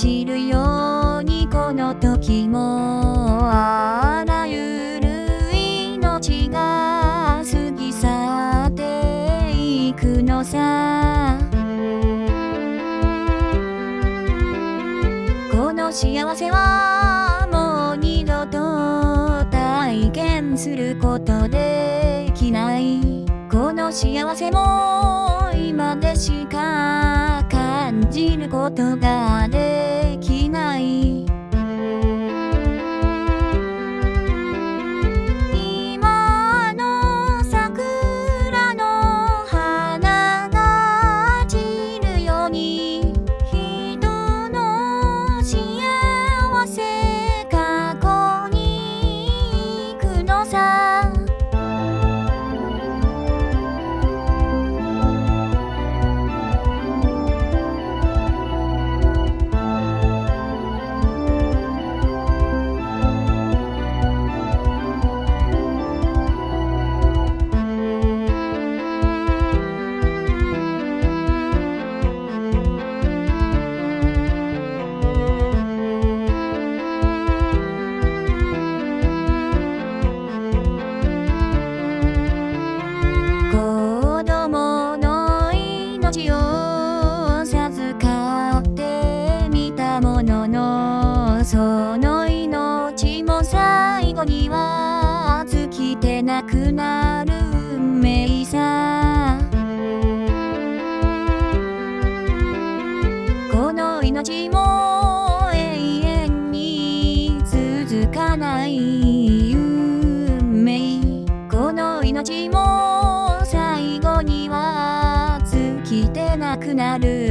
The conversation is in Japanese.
散るようにこの時もあらゆる命が過ぎ去っていくのさ。この幸せはもう二度と体験することできない。この幸せも今でしか感じることがでのその命も最後には尽きてなくなる運命さこの命も永遠に続かない運命この命も最後には尽きてなくなる